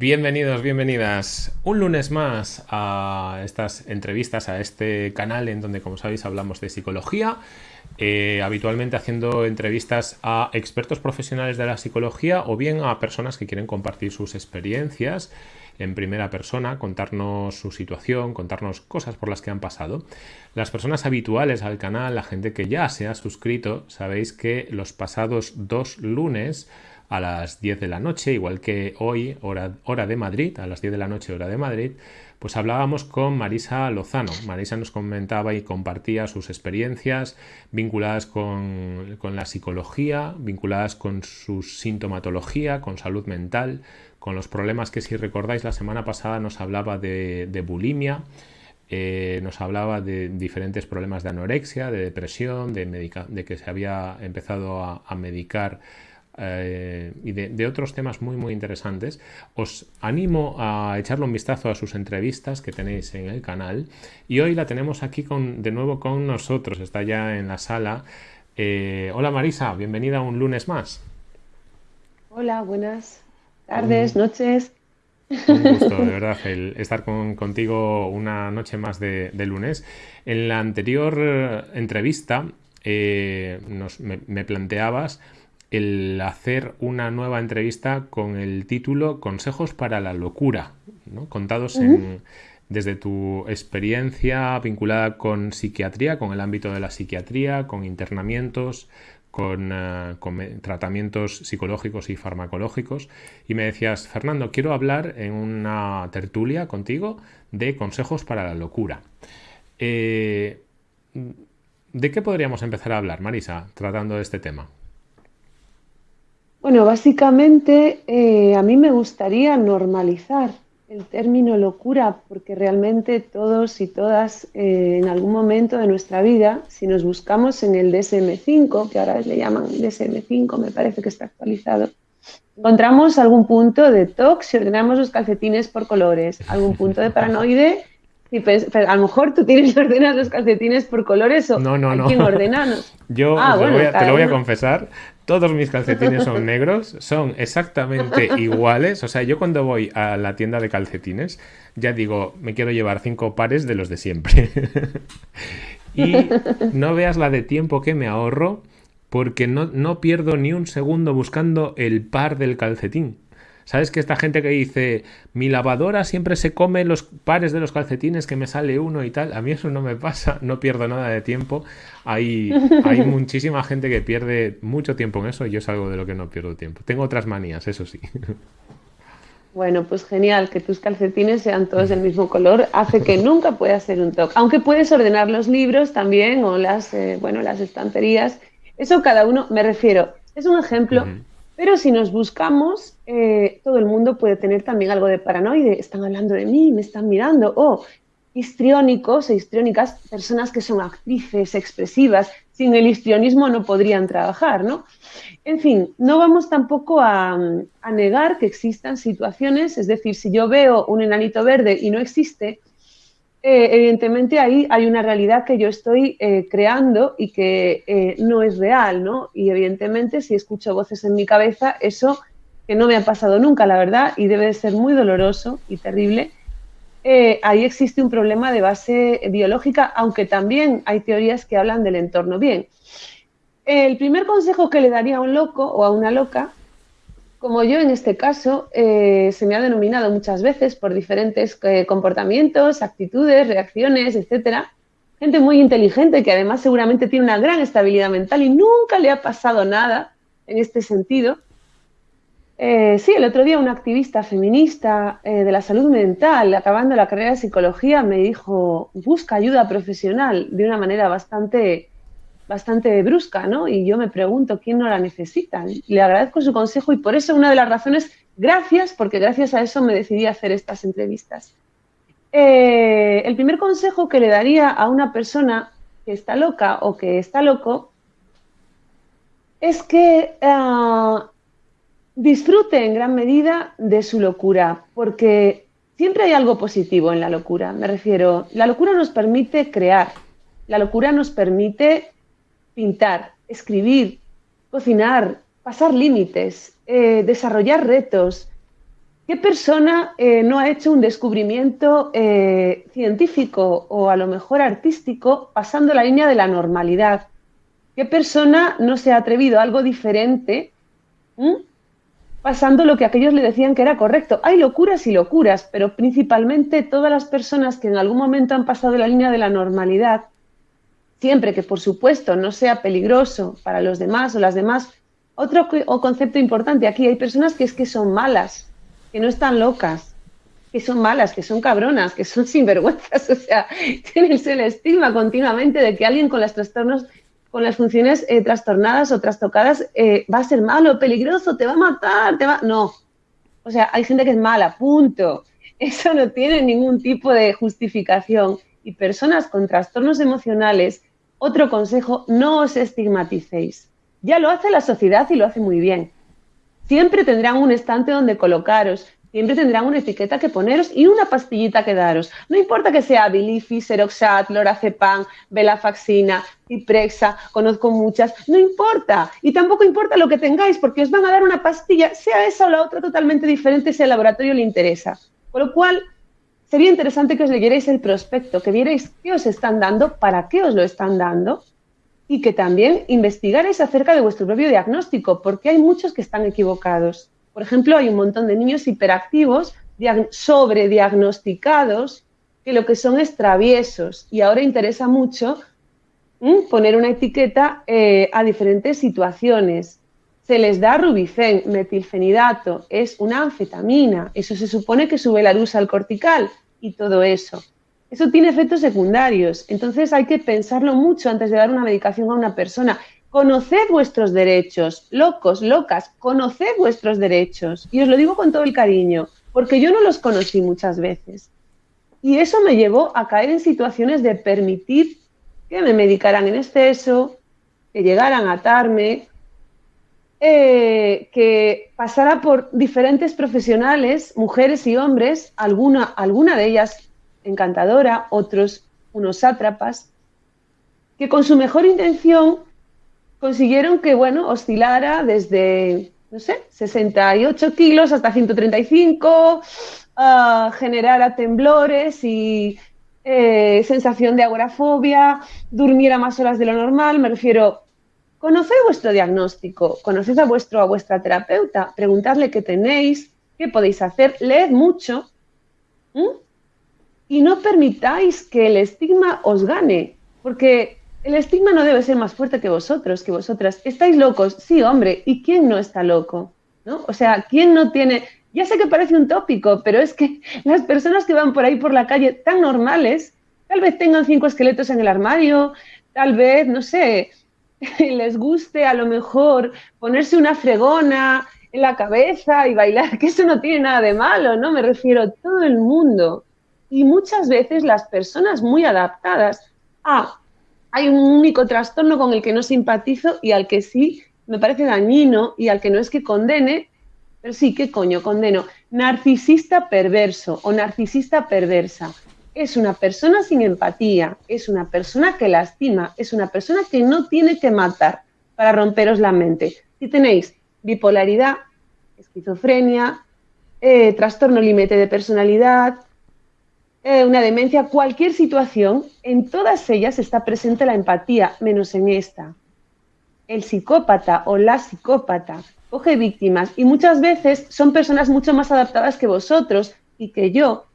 Bienvenidos, bienvenidas un lunes más a estas entrevistas, a este canal en donde, como sabéis, hablamos de psicología. Eh, habitualmente haciendo entrevistas a expertos profesionales de la psicología o bien a personas que quieren compartir sus experiencias en primera persona, contarnos su situación, contarnos cosas por las que han pasado. Las personas habituales al canal, la gente que ya se ha suscrito, sabéis que los pasados dos lunes a las 10 de la noche, igual que hoy, hora, hora de Madrid, a las 10 de la noche, hora de Madrid, pues hablábamos con Marisa Lozano. Marisa nos comentaba y compartía sus experiencias vinculadas con, la psicología, vinculadas con su sintomatología, con salud mental, con los problemas que si recordáis la semana pasada nos hablaba de, bulimia, eh, nos hablaba de diferentes problemas de anorexia, de depresión, de, de que se había empezado a medicar eh, y de, otros temas muy muy interesantes, os animo a echarle un vistazo a sus entrevistas que tenéis en el canal. Y hoy la tenemos aquí con, de nuevo con nosotros, está ya en la sala. Eh, hola Marisa, bienvenida un lunes más. Hola, buenas tardes, noches. Un gusto, de verdad, el estar contigo una noche más de, lunes. En la anterior eh, entrevista me planteabas el hacer una nueva entrevista con el título Consejos para la locura, contados desde tu experiencia vinculada con psiquiatría, con el ámbito de la psiquiatría, con internamientos, con, eh, tratamientos psicológicos y farmacológicos. Y me decías, Fernando, quiero hablar en una tertulia contigo de consejos para la locura. Eh, ¿De qué podríamos empezar a hablar, Marisa, tratando de este tema? Bueno, básicamente eh, a mí me gustaría normalizar el término locura porque realmente todos y todas eh, en algún momento de nuestra vida, si nos buscamos en el DSM5, que ahora le llaman DSM5, me parece que está actualizado, encontramos algún punto de TOC si ordenamos los calcetines por colores, algún punto de paranoide y a lo mejor tú tienes que ordenar los calcetines por colores o no, no, no. quién ordena. Yo ah, te lo voy a confesar, todos mis calcetines son negros, son exactamente iguales. O sea, yo cuando voy a la tienda de calcetines, ya digo, me quiero llevar cinco pares de los de siempre. y no veas la de tiempo que me ahorro porque no, no pierdo ni un segundo buscando el par del calcetín. ¿Sabes que esta gente que dice, mi lavadora siempre se come los pares de los calcetines que me sale uno y tal? A mí eso no me pasa, no pierdo nada de tiempo. Hay, hay muchísima gente que pierde mucho tiempo en eso y yo es algo de lo que no pierdo tiempo. Tengo otras manías, eso sí. Bueno, pues genial, que tus calcetines sean todos del mismo color hace que nunca pueda ser un toque. Aunque puedes ordenar los libros también o las, eh, bueno, las estanterías. Eso cada uno, me refiero, es un ejemplo. Pero si nos buscamos, eh, todo el mundo puede tener también algo de paranoide. Están hablando de mí, me están mirando. O histriónicos e histriónicas, personas que son actrices, expresivas. Sin el histrionismo no podrían trabajar, ¿no? En fin, no vamos tampoco a, a negar que existan situaciones, es decir, si yo veo un enanito verde y no existe, eh, evidentemente ahí hay una realidad que yo estoy eh, creando y que eh, no es real, ¿no? Y evidentemente si escucho voces en mi cabeza, eso que no me ha pasado nunca, la verdad, y debe de ser muy doloroso y terrible, ahí existe un problema de base biológica, aunque también hay teorías que hablan del entorno. Bien, el primer consejo que le daría a un loco o a una loca como yo en este caso, eh, se me ha denominado muchas veces por diferentes eh, comportamientos, actitudes, reacciones, etcétera. Gente muy inteligente que además seguramente tiene una gran estabilidad mental y nunca le ha pasado nada en este sentido. Eh, sí, el otro día una activista feminista de la salud mental, acabando la carrera de psicología, me dijo, busca ayuda profesional de una manera bastante bastante brusca, ¿no? Y yo me pregunto quién no la necesita. Le agradezco su consejo y por eso una de las razones, gracias, porque gracias a eso me decidí hacer estas entrevistas. Eh, el primer consejo que le daría a una persona que está loca o que está loco es que ah, disfrute en gran medida de su locura, porque siempre hay algo positivo en la locura. Me refiero, la locura nos permite crear, la locura nos permite pintar, escribir, cocinar, pasar límites, eh, desarrollar retos. ¿Qué persona eh, no ha hecho un descubrimiento eh, científico o a lo mejor artístico pasando la línea de la normalidad? ¿Qué persona no se ha atrevido a algo diferente pasando lo que aquellos le decían que era correcto? Hay locuras y locuras, pero principalmente todas las personas que en algún momento han pasado la línea de la normalidad, siempre que por supuesto no sea peligroso para los demás o las demás. Otro concepto importante aquí, hay personas que es que son malas, que no están locas, que son malas, que son cabronas, que son sinvergüenzas, o sea, tienen el estigma continuamente de que alguien con los trastornos, con las funciones eh, trastornadas o trastocadas eh, va a ser malo, peligroso, te va a matar, te va... No, o sea, hay gente que es mala, punto. Eso no tiene ningún tipo de justificación. Y personas con trastornos emocionales, otro consejo, no os estigmaticéis. Ya lo hace la sociedad y lo hace muy bien. Siempre tendrán un estante donde colocaros, siempre tendrán una etiqueta que poneros y una pastillita que daros. No importa que sea Bilifi, Seroxat, Lorazepam, Belafaxina, Ciprexa, conozco muchas, no importa. Y tampoco importa lo que tengáis, porque os van a dar una pastilla, sea esa o la otra totalmente diferente si el laboratorio le interesa. Con lo cual, sería interesante que os leyerais el prospecto, que vierais qué os están dando, para qué os lo están dando y que también investigaréis acerca de vuestro propio diagnóstico, porque hay muchos que están equivocados. Por ejemplo, hay un montón de niños hiperactivos, sobrediagnosticados, que lo que son es traviesos. Y ahora interesa mucho poner una etiqueta eh, a diferentes situaciones. Se les da rubicén, metilfenidato, es una anfetamina. Eso se supone que sube la luz al cortical y todo eso. Eso tiene efectos secundarios. Entonces hay que pensarlo mucho antes de dar una medicación a una persona. Conoced vuestros derechos, locos, locas, conoced vuestros derechos. Y os lo digo con todo el cariño, porque yo no los conocí muchas veces. Y eso me llevó a caer en situaciones de permitir que me medicaran en exceso, que llegaran a atarme, eh, que pasara por diferentes profesionales, mujeres y hombres, alguna, alguna de ellas encantadora, otros unos sátrapas, que con su mejor intención consiguieron que, bueno, oscilara desde, no sé, 68 kilos hasta 135, uh, generara temblores y eh, sensación de agorafobia, durmiera más horas de lo normal, me refiero, conoced vuestro diagnóstico, conoced a, vuestro, a vuestra terapeuta, preguntadle qué tenéis, qué podéis hacer, leed mucho, y no permitáis que el estigma os gane, porque el estigma no debe ser más fuerte que vosotros, que vosotras. ¿Estáis locos? Sí, hombre, ¿y quién no está loco? ¿No? O sea, ¿quién no tiene... Ya sé que parece un tópico, pero es que las personas que van por ahí por la calle tan normales, tal vez tengan cinco esqueletos en el armario, tal vez, no sé, les guste a lo mejor ponerse una fregona en la cabeza y bailar, que eso no tiene nada de malo, ¿no? Me refiero a todo el mundo y muchas veces las personas muy adaptadas a hay un único trastorno con el que no simpatizo y al que sí me parece dañino y al que no es que condene, pero sí, ¿qué coño condeno? Narcisista perverso o narcisista perversa. Es una persona sin empatía, es una persona que lastima, es una persona que no tiene que matar para romperos la mente. Si tenéis bipolaridad, esquizofrenia, eh, trastorno límite de personalidad, eh, una demencia, cualquier situación, en todas ellas está presente la empatía, menos en esta. El psicópata o la psicópata coge víctimas y muchas veces son personas mucho más adaptadas que vosotros y que yo.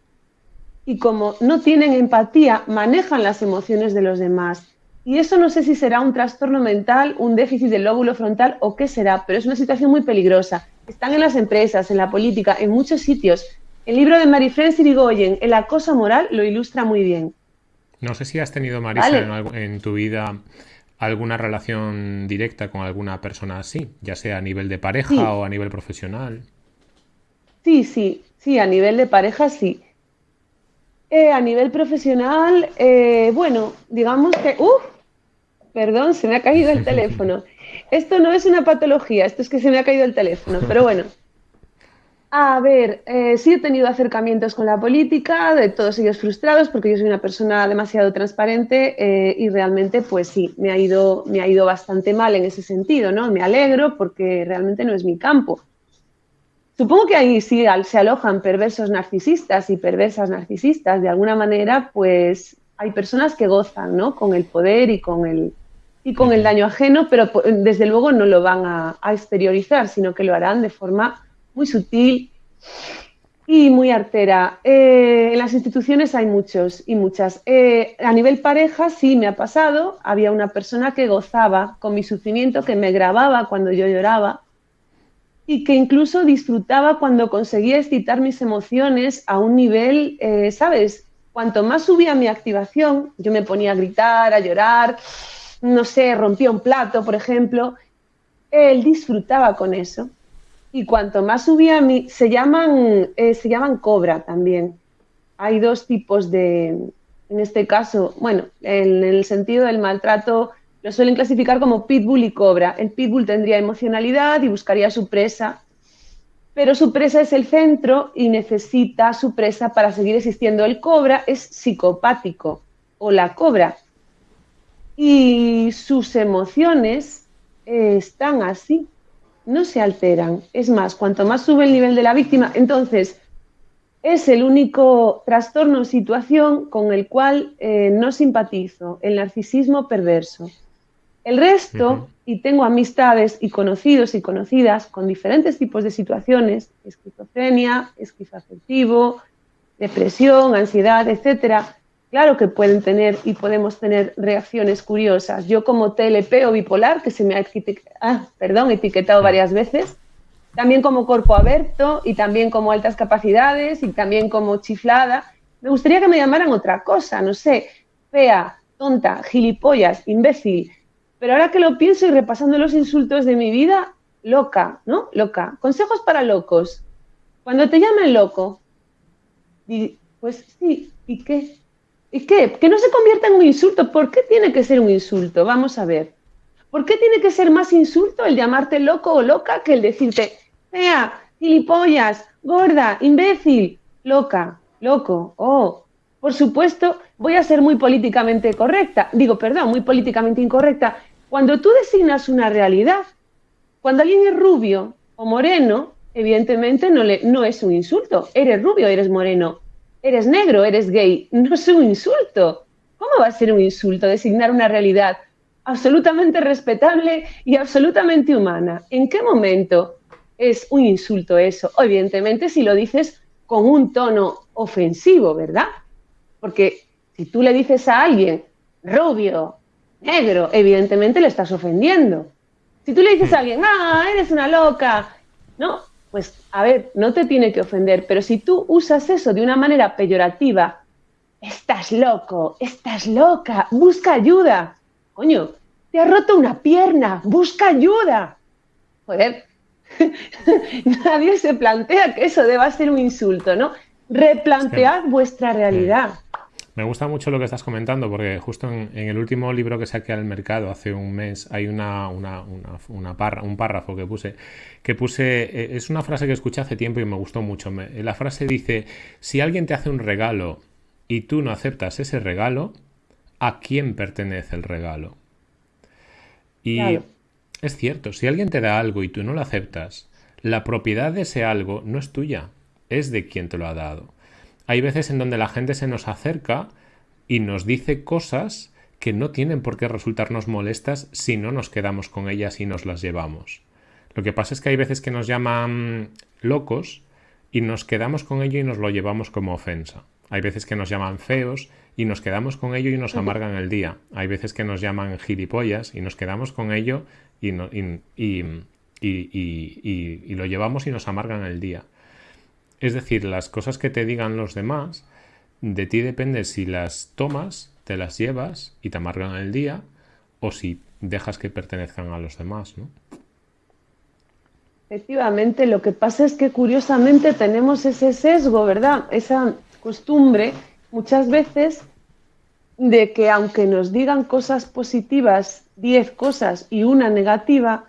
Y como no tienen empatía, manejan las emociones de los demás. Y eso no sé si será un trastorno mental, un déficit del lóbulo frontal o qué será, pero es una situación muy peligrosa. Están en las empresas, en la política, en muchos sitios el libro de Marifren Sirigoyen, El acoso moral, lo ilustra muy bien. No sé si has tenido, Marisa, en, tu vida alguna relación directa con alguna persona así, ya sea a nivel de pareja o a nivel profesional. Sí, sí, sí, a nivel de pareja sí. Eh, a nivel profesional, eh, bueno, digamos que... ¡Uf! Perdón, se me ha caído el teléfono. Esto no es una patología, esto es que se me ha caído el teléfono, pero bueno. A ver, eh, sí he tenido acercamientos con la política, de todos ellos frustrados, porque yo soy una persona demasiado transparente eh, y realmente, pues sí, me ha, ido, me ha ido bastante mal en ese sentido, ¿no? Me alegro porque realmente no es mi campo. Supongo que ahí sí se alojan perversos narcisistas y perversas narcisistas. De alguna manera, pues hay personas que gozan, ¿no? Con el poder y con el, y con el daño ajeno, pero desde luego no lo van a, exteriorizar, sino que lo harán de forma muy sutil y muy artera. Eh, en las instituciones hay muchos y muchas. Eh, a nivel pareja sí me ha pasado. Había una persona que gozaba con mi sufrimiento, que me grababa cuando yo lloraba y que incluso disfrutaba cuando conseguía excitar mis emociones a un nivel, eh, ¿sabes? Cuanto más subía mi activación, yo me ponía a gritar, a llorar, no sé, rompía un plato, por ejemplo, él disfrutaba con eso. Y cuanto más subía, mi, se, llaman, eh, se llaman cobra también. Hay dos tipos de, en este caso, bueno, en, el sentido del maltrato, lo suelen clasificar como pitbull y cobra. El pitbull tendría emocionalidad y buscaría su presa, pero su presa es el centro y necesita su presa para seguir existiendo. El cobra es psicopático o la cobra y sus emociones están así, no se alteran. Es más, cuanto más sube el nivel de la víctima, entonces es el único trastorno o situación con el cual eh, no simpatizo, el narcisismo perverso. El resto, y tengo amistades y conocidos y conocidas con diferentes tipos de situaciones, esquizofrenia, esquizoafectivo, depresión, ansiedad, etcétera, Claro que pueden tener y podemos tener reacciones curiosas. Yo como TLP o bipolar, que se me ha ah, perdón, etiquetado varias veces, también como cuerpo abierto y también como altas capacidades y también como chiflada. Me gustaría que me llamaran otra cosa, no sé, fea, tonta, gilipollas, imbécil. Pero ahora que lo pienso y repasando los insultos de mi vida, loca, ¿no? Loca. Consejos para locos. Cuando te llamen loco, pues sí, ¿y qué? ¿Y qué? Que no se convierta en un insulto. ¿Por qué tiene que ser un insulto? Vamos a ver. ¿Por qué tiene que ser más insulto el llamarte loco o loca que el decirte fea, gilipollas, gorda, imbécil, loca, loco? Oh, por supuesto, voy a ser muy políticamente correcta. Digo, perdón, muy políticamente incorrecta. Cuando tú designas una realidad, cuando alguien es rubio o moreno, evidentemente no, no es un insulto. Eres rubio, eres moreno eres negro, eres gay, no es un insulto. ¿Cómo va a ser un insulto designar una realidad absolutamente respetable y absolutamente humana? ¿En qué momento es un insulto eso? Evidentemente si lo dices con un tono ofensivo, ¿verdad? Porque si tú le dices a alguien rubio, negro, evidentemente le estás ofendiendo. Si tú le dices a alguien, ah, eres una loca, no, pues a ver, no te tiene que ofender, pero si tú usas eso de una manera peyorativa, estás loco, estás loca, busca ayuda. Coño, te ha roto una pierna, busca ayuda. Joder, nadie se plantea que eso deba ser un insulto, ¿no? Replantead vuestra realidad. Me gusta mucho lo que estás comentando porque justo en, el último libro que saqué al mercado hace un mes hay una, una, una, un párrafo que puse, que puse, eh, es una frase que escuché hace tiempo y me gustó mucho. la frase dice, si alguien te hace un regalo y tú no aceptas ese regalo, ¿a quién pertenece el regalo? Y es cierto, si alguien te da algo y tú no lo aceptas, la propiedad de ese algo no es tuya, es de quien te lo ha dado hay veces en donde la gente se nos acerca y nos dice cosas que no tienen por qué resultarnos molestas si no nos quedamos con ellas y nos las llevamos. Lo que pasa es que hay veces que nos llaman locos y nos quedamos con ello y nos lo llevamos como ofensa. Hay veces que nos llaman feos y nos quedamos con ello y nos amargan el día. Hay veces que nos llaman gilipollas y nos quedamos con ello y, y lo llevamos y nos amargan el día. Es decir, las cosas que te digan los demás, de ti depende si las tomas, te las llevas y te amargan el día, o si dejas que pertenezcan a los demás, ¿no? Efectivamente, lo que pasa es que curiosamente tenemos ese sesgo, ¿verdad? Esa costumbre muchas veces de que aunque nos digan cosas positivas, 10 cosas y una negativa,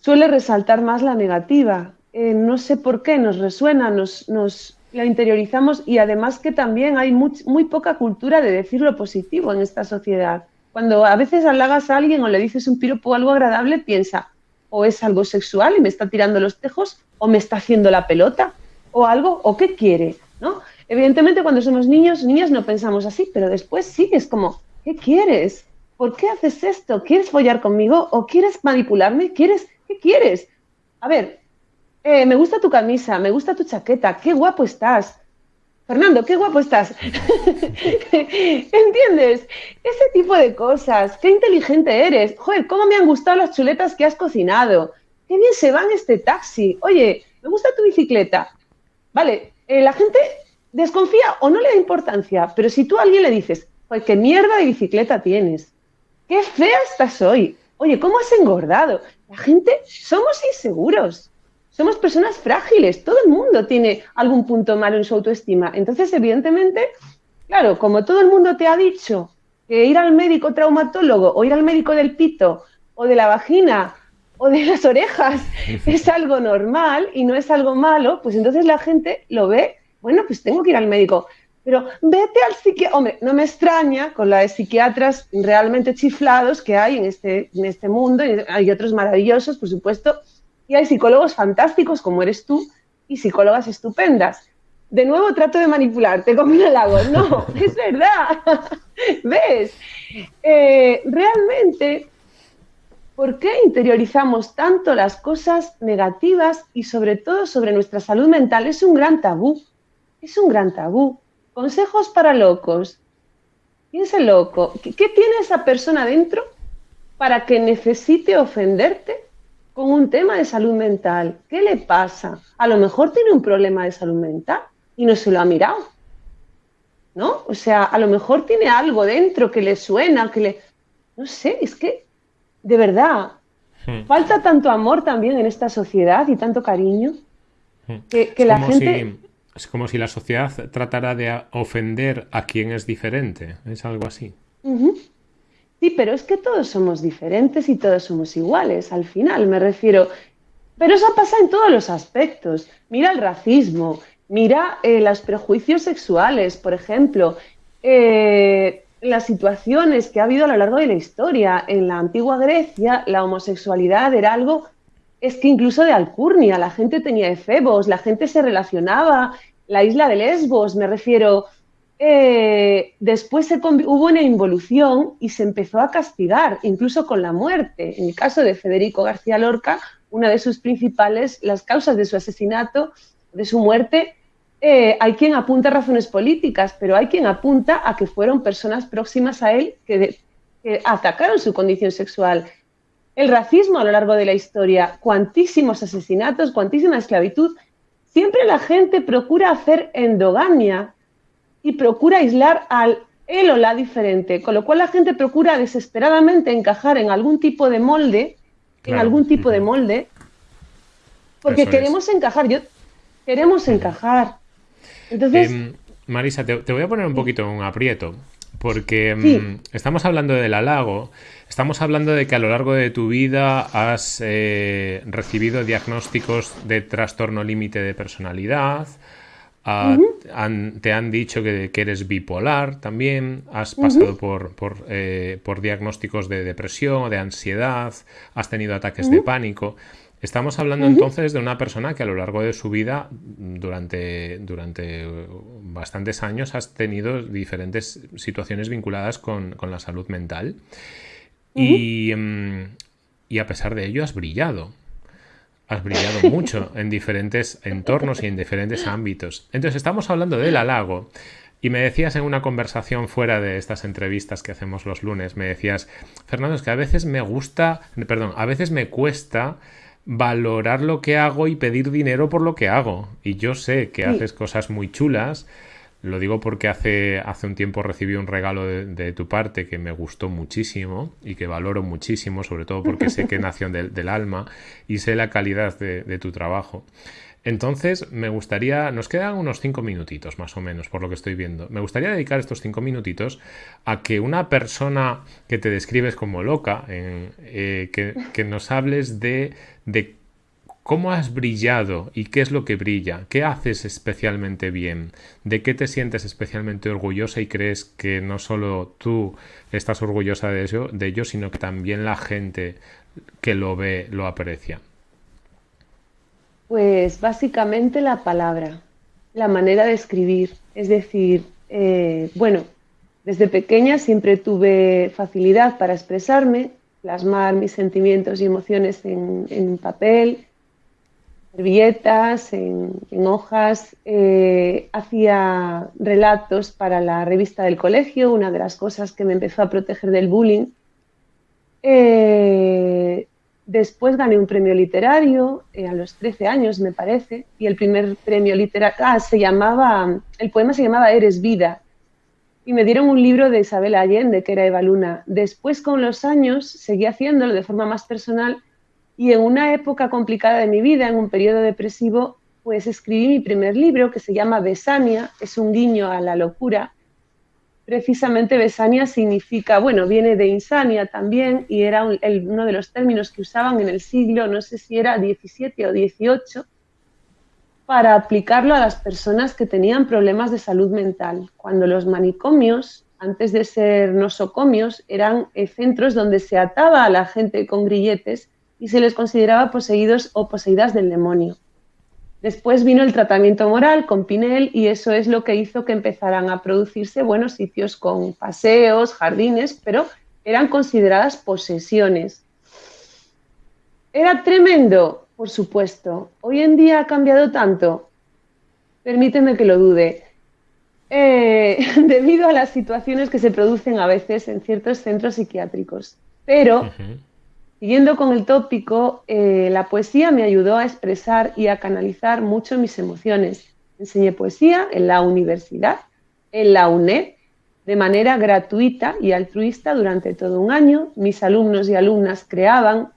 suele resaltar más la negativa. Eh, no sé por qué, nos resuena, nos, nos interiorizamos y además que también hay muy, poca cultura de decir lo positivo en esta sociedad. Cuando a veces halagas a alguien o le dices un piropo o algo agradable, piensa, o es algo sexual y me está tirando los tejos, o me está haciendo la pelota, o algo, o qué quiere, ¿no? Evidentemente cuando somos niños, niñas no pensamos así, pero después sí, es como, ¿qué quieres? ¿Por qué haces esto? ¿Quieres follar conmigo? ¿O quieres manipularme? ¿Quieres? ¿Qué quieres? A ver, eh, me gusta tu camisa, me gusta tu chaqueta, qué guapo estás. Fernando, qué guapo estás. ¿Entiendes? Ese tipo de cosas. Qué inteligente eres. Joder, cómo me han gustado las chuletas que has cocinado. Qué bien se va en este taxi. Oye, me gusta tu bicicleta. Vale, eh, la gente desconfía o no le da importancia, pero si tú a alguien le dices, qué mierda de bicicleta tienes, qué fea estás hoy, oye, ¿cómo has engordado? La gente, somos inseguros, somos personas frágiles, todo el mundo tiene algún punto malo en su autoestima. Entonces, evidentemente, claro, como todo el mundo te ha dicho que ir al médico traumatólogo o ir al médico del pito o de la vagina o de las orejas es algo normal y no es algo malo, pues entonces la gente lo ve bueno, pues tengo que ir al médico. Pero vete al psiquiatra. Hombre, no me extraña con la de psiquiatras realmente chiflados que hay en este, en este mundo. Y hay otros maravillosos, por supuesto. Y hay psicólogos fantásticos como eres tú y psicólogas estupendas. De nuevo trato de manipularte como un halago. No, es verdad. ¿Ves? Eh, realmente, ¿por qué interiorizamos tanto las cosas negativas y sobre todo sobre nuestra salud mental? Es un gran tabú es un gran tabú. Consejos para locos. Piensa loco. ¿Qué, tiene esa persona dentro para que necesite ofenderte con un tema de salud mental? ¿Qué le pasa? A lo mejor tiene un problema de salud mental y no se lo ha mirado. ¿No? O sea, a lo mejor tiene algo dentro que le suena, que le... No sé, es que, de verdad, hmm. falta tanto amor también en esta sociedad y tanto cariño hmm. que, la gente... Es como si la sociedad tratara de ofender a quien es diferente. Es algo así. Sí, pero es que todos somos diferentes y todos somos iguales. Al final, me refiero. Pero eso pasa en todos los aspectos. Mira el racismo, mira eh, los prejuicios sexuales, por ejemplo, eh, las situaciones que ha habido a lo largo de la historia. En la antigua Grecia, la homosexualidad era algo es que incluso de Alcurnia la gente tenía efebos, la gente se relacionaba, la isla de Lesbos, me refiero, eh, después hubo una involución y se empezó a castigar, incluso con la muerte. En el caso de Federico García Lorca, una de sus principales, las causas de su asesinato, de su muerte, eh, hay quien apunta a razones políticas, pero hay quien apunta a que fueron personas próximas a él que atacaron su condición sexual el racismo a lo largo de la historia, cuantísimos asesinatos, cuantísima esclavitud, siempre la gente procura hacer endogamia y procura aislar al él o la diferente, con lo cual la gente procura desesperadamente encajar en algún tipo de molde, en algún tipo de molde, porque queremos encajar, yo queremos encajar. Entonces, em, Marisa, te, voy a poner un poquito en un aprieto, porque em, estamos hablando del halago Estamos hablando de que a lo largo de tu vida has eh, recibido diagnósticos de trastorno límite de personalidad, ah, te han dicho que, eres bipolar también, has pasado eh, por, diagnósticos de depresión de ansiedad, has tenido ataques de pánico. Estamos hablando entonces de una persona que a lo largo de su vida, durante, durante bastantes años, has tenido diferentes situaciones vinculadas con la salud mental. Em, y, a pesar de ello has brillado. Has brillado mucho en diferentes entornos y en diferentes ámbitos. Entonces estamos hablando del halago. Y me decías en una conversación fuera de estas entrevistas que hacemos los lunes, me decías, Fernando, es que a veces me gusta, perdón, a veces me cuesta valorar lo que hago y pedir dinero por lo que hago. Y yo sé que haces cosas muy chulas, lo digo porque hace, hace un tiempo recibí un regalo de, tu parte que me gustó muchísimo y que valoro muchísimo, sobre todo porque sé que nació del, alma y sé la calidad de, tu trabajo. Entonces, me gustaría, nos quedan unos cinco minutitos más o menos, por lo que estoy viendo. Me gustaría dedicar estos cinco minutitos a que una persona que te describes como loca, eh, que, que, nos hables de, de ¿Cómo has brillado y qué es lo que brilla? ¿Qué haces especialmente bien? ¿De qué te sientes especialmente orgullosa y crees que no solo tú estás orgullosa de, eso, de ello, sino que también la gente que lo ve, lo aprecia? Pues básicamente la palabra, la manera de escribir. Es decir, eh, bueno, desde pequeña siempre tuve facilidad para expresarme, plasmar mis sentimientos y emociones en, papel, servilletas, en, hojas. Eh, hacía relatos para la revista del colegio, una de las cosas que me empezó a proteger del bullying. Eh, Después gané un premio literario eh, a los 13 años, me parece, y el primer premio literario, ah, se llamaba, el poema se llamaba Eres vida, y me dieron un libro de Isabel Allende, que era Eva Luna. Después, con los años, seguí haciéndolo de forma más personal, y en una época complicada de mi vida, en un periodo depresivo, pues escribí mi primer libro, que se llama Besania, es un guiño a la locura, precisamente Besania significa, bueno, viene de insania también y era uno de los términos que usaban en el siglo, no sé si era 17 o 18, para aplicarlo a las personas que tenían problemas de salud mental. Cuando los manicomios, antes de ser nosocomios, eran eh, centros donde se ataba a la gente con grilletes y se les consideraba poseídos o poseídas del demonio. Después vino el tratamiento moral con Pinel y eso es lo que hizo que empezaran a producirse buenos sitios con paseos, jardines, pero eran consideradas posesiones. ¿Era tremendo? Por supuesto. ¿Hoy en día ha cambiado tanto? Permíteme que lo dude. Eh, debido a las situaciones que se producen a veces en ciertos centros psiquiátricos. Pero Siguiendo con el tópico, eh, la poesía me ayudó a expresar y a canalizar mucho mis emociones. Enseñé poesía en la universidad, en la UNED, de manera gratuita y altruista durante todo un año. Mis alumnos y alumnas creaban,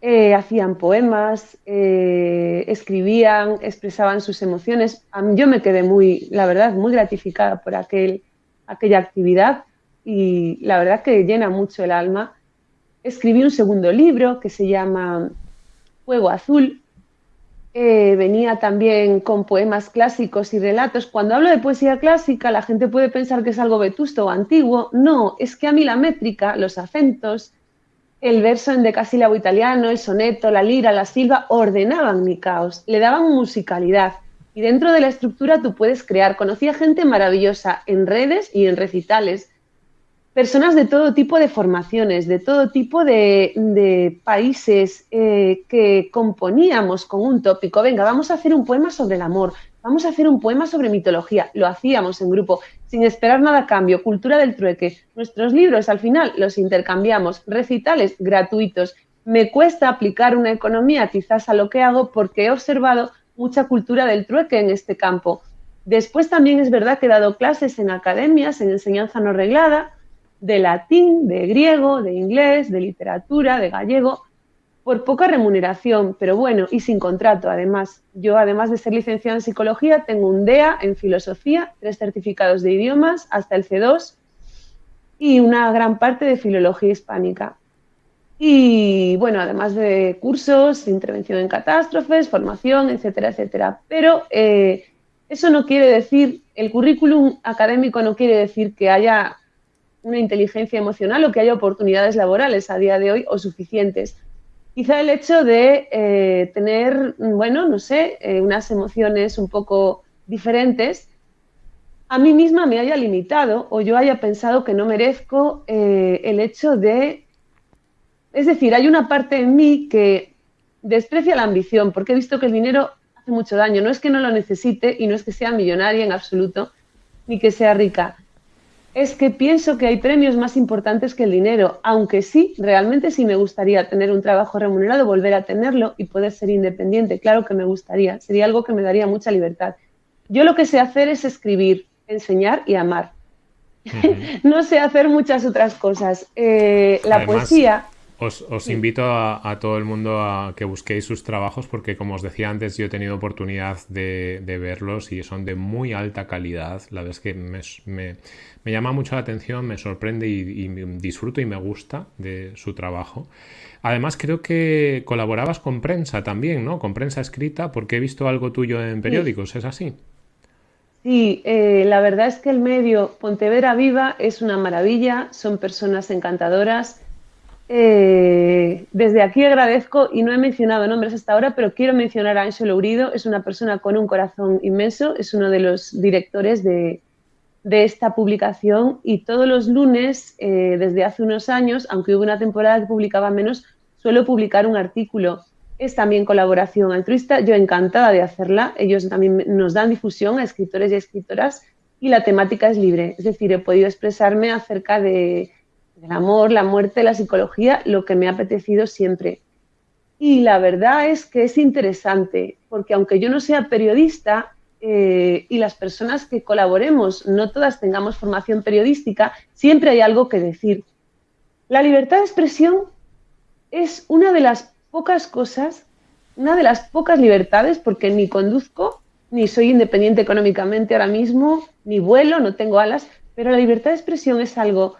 eh, hacían poemas, eh, escribían, expresaban sus emociones. Yo me quedé muy, la verdad, muy gratificada por aquel, aquella actividad y la verdad que llena mucho el alma escribí un segundo libro que se llama Fuego Azul. Eh, venía también con poemas clásicos y relatos. Cuando hablo de poesía clásica, la gente puede pensar que es algo vetusto o antiguo. No, es que a mí la métrica, los acentos, el verso en decasílabo italiano, el soneto, la lira, la silva, ordenaban mi caos, le daban musicalidad. Y dentro de la estructura tú puedes crear. Conocí a gente maravillosa en redes y en recitales personas de todo tipo de formaciones, de todo tipo de, países eh, que componíamos con un tópico. Venga, vamos a hacer un poema sobre el amor, vamos a hacer un poema sobre mitología. Lo hacíamos en grupo, sin esperar nada a cambio. Cultura del trueque. Nuestros libros al final los intercambiamos, recitales gratuitos. Me cuesta aplicar una economía quizás a lo que hago porque he observado mucha cultura del trueque en este campo. Después también es verdad que he dado clases en academias, en enseñanza no reglada, de latín, de griego, de inglés, de literatura, de gallego, por poca remuneración, pero bueno, y sin contrato además. Yo, además de ser licenciada en psicología, tengo un DEA en filosofía, tres certificados de idiomas, hasta el C2, y una gran parte de filología hispánica. Y bueno, además de cursos, intervención en catástrofes, formación, etcétera, etcétera. Pero eh, eso no quiere decir, el currículum académico no quiere decir que haya una inteligencia emocional o que haya oportunidades laborales a día de hoy o suficientes. Quizá el hecho de eh, tener, bueno, no sé, eh, unas emociones un poco diferentes, a mí misma me haya limitado o yo haya pensado que no merezco eh, el hecho de... Es decir, hay una parte en mí que desprecia la ambición porque he visto que el dinero hace mucho daño. No es que no lo necesite y no es que sea millonaria en absoluto, ni que sea rica es que pienso que hay premios más importantes que el dinero, aunque sí, realmente sí me gustaría tener un trabajo remunerado, volver a tenerlo y poder ser independiente. Claro que me gustaría, sería algo que me daría mucha libertad. Yo lo que sé hacer es escribir, enseñar y amar. no sé hacer muchas otras cosas. Eh, la poesía... Os, invito a, todo el mundo a que busquéis sus trabajos porque, como os decía antes, yo he tenido oportunidad de, verlos y son de muy alta calidad. La verdad es que me, llama mucho la atención, me sorprende y, disfruto y me gusta de su trabajo. Además, creo que colaborabas con prensa también, ¿no? Con prensa escrita, porque he visto algo tuyo en periódicos, ¿es así? Sí, eh, la verdad es que el medio Pontevedra Viva es una maravilla, son personas encantadoras eh, desde aquí agradezco, y no he mencionado nombres hasta ahora, pero quiero mencionar a Ancho Lourido, es una persona con un corazón inmenso, es uno de los directores de, esta publicación y todos los lunes, eh, desde hace unos años, aunque hubo una temporada que publicaba menos, suelo publicar un artículo. Es también colaboración altruista, yo encantada de hacerla, ellos también nos dan difusión a escritores y escritoras y la temática es libre, es decir, he podido expresarme acerca de el amor, la muerte, la psicología, lo que me ha apetecido siempre. Y la verdad es que es interesante, porque aunque yo no sea periodista eh, y las personas que colaboremos no todas tengamos formación periodística, siempre hay algo que decir. La libertad de expresión es una de las pocas cosas, una de las pocas libertades, porque ni conduzco, ni soy independiente económicamente ahora mismo, ni vuelo, no tengo alas, pero la libertad de expresión es algo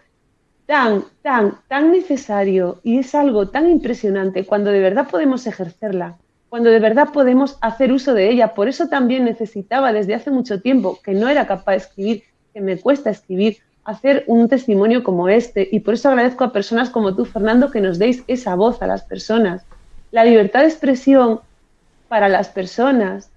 tan, tan, tan necesario y es algo tan impresionante cuando de verdad podemos ejercerla, cuando de verdad podemos hacer uso de ella. Por eso también necesitaba desde hace mucho tiempo, que no era capaz de escribir, que me cuesta escribir, hacer un testimonio como este. Y por eso agradezco a personas como tú, Fernando, que nos deis esa voz a las personas. La libertad de expresión para las personas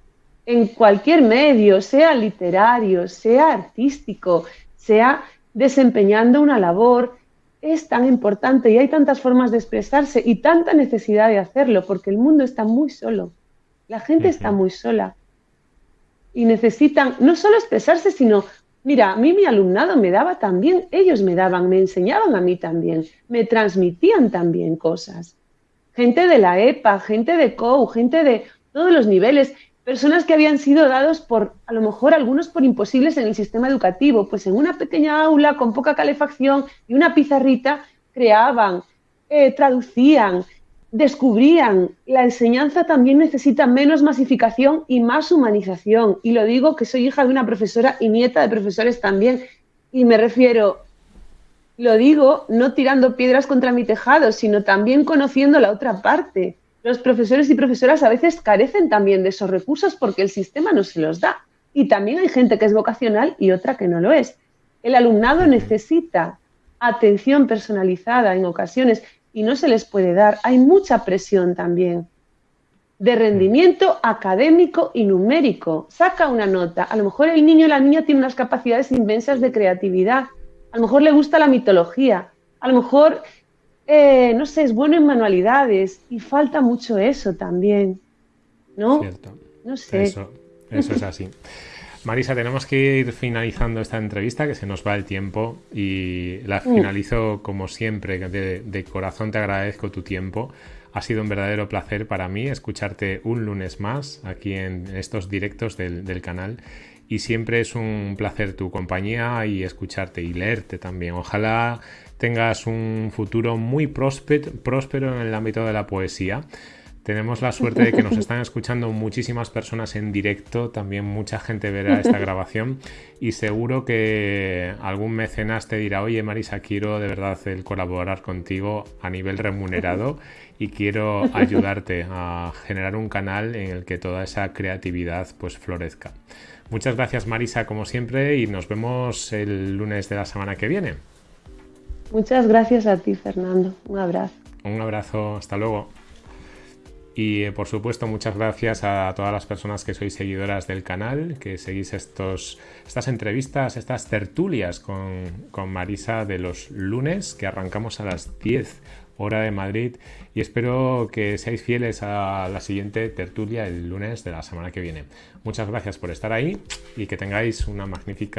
en cualquier medio, sea literario, sea artístico, sea desempeñando una labor, es tan importante y hay tantas formas de expresarse y tanta necesidad de hacerlo, porque el mundo está muy solo, la gente está muy sola. Y necesitan no solo expresarse, sino, mira, a mí mi alumnado me daba también, ellos me daban, me enseñaban a mí también, me transmitían también cosas. Gente de la EPA, gente de COU, gente de todos los niveles, personas que habían sido dados por, a lo mejor algunos por imposibles en el sistema educativo, pues en una pequeña aula con poca calefacción y una pizarrita creaban, eh, traducían, descubrían. La enseñanza también necesita menos masificación y más humanización. Y lo digo que soy hija de una profesora y nieta de profesores también. Y me refiero, lo digo no tirando piedras contra mi tejado, sino también conociendo la otra parte los profesores y profesoras a veces carecen también de esos recursos porque el sistema no se los da. Y también hay gente que es vocacional y otra que no lo es. El alumnado necesita atención personalizada en ocasiones y no se les puede dar. Hay mucha presión también de rendimiento académico y numérico. Saca una nota. A lo mejor el niño o la niña tiene unas capacidades inmensas de creatividad. A lo mejor le gusta la mitología. A lo mejor eh, no sé, es bueno en manualidades y falta mucho eso también, ¿no? Cierto. No sé. Eso, es así. Marisa, tenemos que ir finalizando esta entrevista, que se nos va el tiempo y la finalizo como siempre. De, corazón te agradezco tu tiempo. Ha sido un verdadero placer para mí escucharte un lunes más aquí en estos directos del, del canal y siempre es un placer tu compañía y escucharte y leerte también. Ojalá tengas un futuro muy próspero en el ámbito de la poesía. Tenemos la suerte de que nos están escuchando muchísimas personas en directo, también mucha gente verá esta grabación y seguro que algún mecenas te dirá, oye Marisa, quiero de verdad el colaborar contigo a nivel remunerado y quiero ayudarte a generar un canal en el que toda esa creatividad pues florezca. Muchas gracias Marisa como siempre y nos vemos el lunes de la semana que viene. Muchas gracias a ti, Fernando. Un abrazo. Un abrazo, hasta luego. Y eh, por supuesto, muchas gracias a todas las personas que sois seguidoras del canal, que seguís estos, estas entrevistas, estas tertulias con, con Marisa de los lunes, que arrancamos a las 10 hora de Madrid. Y espero que seáis fieles a la siguiente tertulia el lunes de la semana que viene. Muchas gracias por estar ahí y que tengáis una magnífica